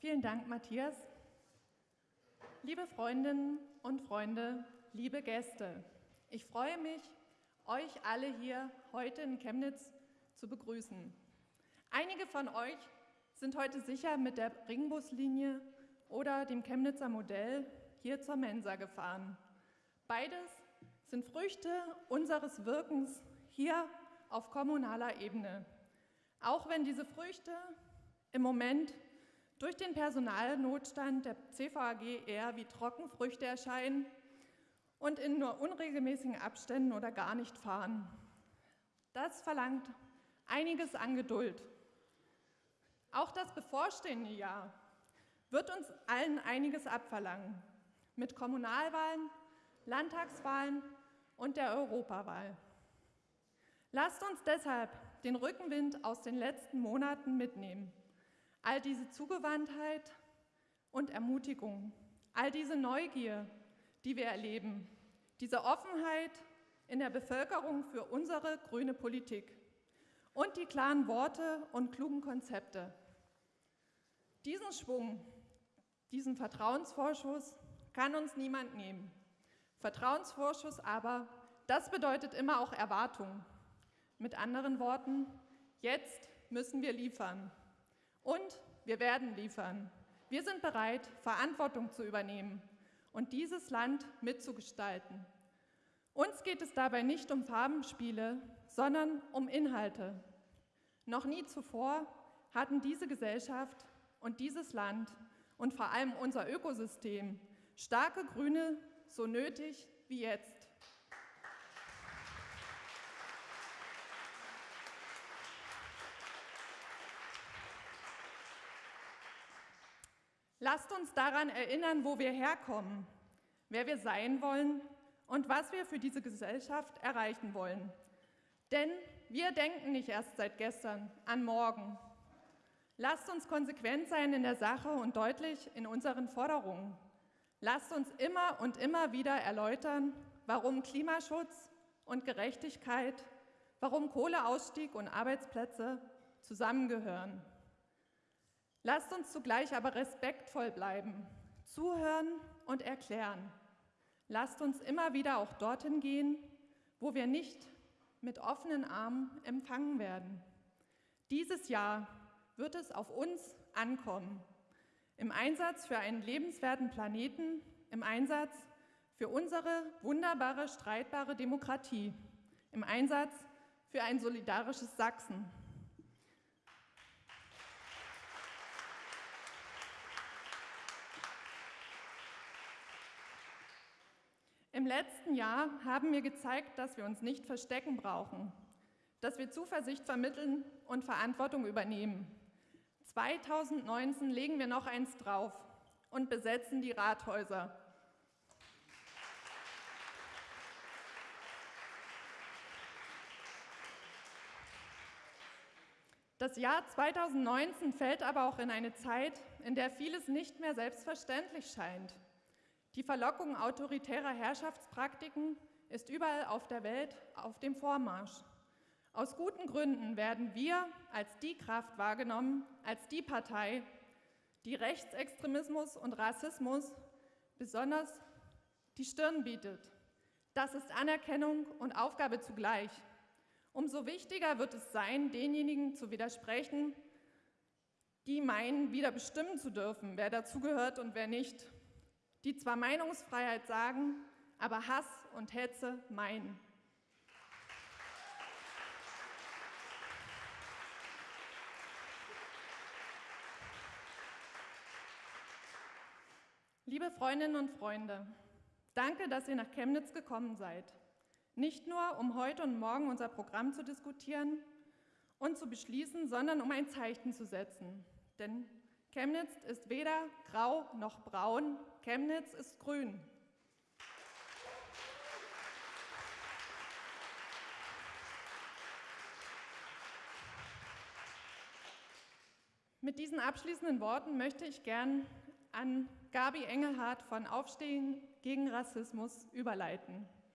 Vielen Dank, Matthias. Liebe Freundinnen und Freunde, liebe Gäste, ich freue mich, euch alle hier heute in Chemnitz zu begrüßen. Einige von euch sind heute sicher mit der Ringbuslinie oder dem Chemnitzer Modell hier zur Mensa gefahren. Beides sind Früchte unseres Wirkens hier auf kommunaler Ebene. Auch wenn diese Früchte im Moment durch den Personalnotstand der CVAG eher wie Trockenfrüchte erscheinen und in nur unregelmäßigen Abständen oder gar nicht fahren. Das verlangt einiges an Geduld. Auch das bevorstehende Jahr wird uns allen einiges abverlangen. Mit Kommunalwahlen, Landtagswahlen und der Europawahl. Lasst uns deshalb den Rückenwind aus den letzten Monaten mitnehmen. All diese Zugewandtheit und Ermutigung, all diese Neugier, die wir erleben, diese Offenheit in der Bevölkerung für unsere grüne Politik und die klaren Worte und klugen Konzepte. Diesen Schwung, diesen Vertrauensvorschuss kann uns niemand nehmen. Vertrauensvorschuss aber, das bedeutet immer auch Erwartung. Mit anderen Worten, jetzt müssen wir liefern. Und wir werden liefern. Wir sind bereit, Verantwortung zu übernehmen und dieses Land mitzugestalten. Uns geht es dabei nicht um Farbenspiele, sondern um Inhalte. Noch nie zuvor hatten diese Gesellschaft und dieses Land und vor allem unser Ökosystem starke Grüne so nötig wie jetzt. Lasst uns daran erinnern, wo wir herkommen, wer wir sein wollen und was wir für diese Gesellschaft erreichen wollen. Denn wir denken nicht erst seit gestern an morgen. Lasst uns konsequent sein in der Sache und deutlich in unseren Forderungen. Lasst uns immer und immer wieder erläutern, warum Klimaschutz und Gerechtigkeit, warum Kohleausstieg und Arbeitsplätze zusammengehören. Lasst uns zugleich aber respektvoll bleiben, zuhören und erklären. Lasst uns immer wieder auch dorthin gehen, wo wir nicht mit offenen Armen empfangen werden. Dieses Jahr wird es auf uns ankommen. Im Einsatz für einen lebenswerten Planeten, im Einsatz für unsere wunderbare, streitbare Demokratie, im Einsatz für ein solidarisches Sachsen. Im letzten Jahr haben wir gezeigt, dass wir uns nicht verstecken brauchen, dass wir Zuversicht vermitteln und Verantwortung übernehmen. 2019 legen wir noch eins drauf und besetzen die Rathäuser. Das Jahr 2019 fällt aber auch in eine Zeit, in der vieles nicht mehr selbstverständlich scheint. Die Verlockung autoritärer Herrschaftspraktiken ist überall auf der Welt auf dem Vormarsch. Aus guten Gründen werden wir als die Kraft wahrgenommen, als die Partei, die Rechtsextremismus und Rassismus besonders die Stirn bietet. Das ist Anerkennung und Aufgabe zugleich. Umso wichtiger wird es sein, denjenigen zu widersprechen, die meinen, wieder bestimmen zu dürfen, wer dazugehört und wer nicht die zwar Meinungsfreiheit sagen, aber Hass und Hetze meinen. Liebe Freundinnen und Freunde, danke, dass ihr nach Chemnitz gekommen seid. Nicht nur, um heute und morgen unser Programm zu diskutieren und zu beschließen, sondern um ein Zeichen zu setzen. Denn Chemnitz ist weder grau noch braun, Chemnitz ist grün. Mit diesen abschließenden Worten möchte ich gern an Gabi Engelhardt von Aufstehen gegen Rassismus überleiten.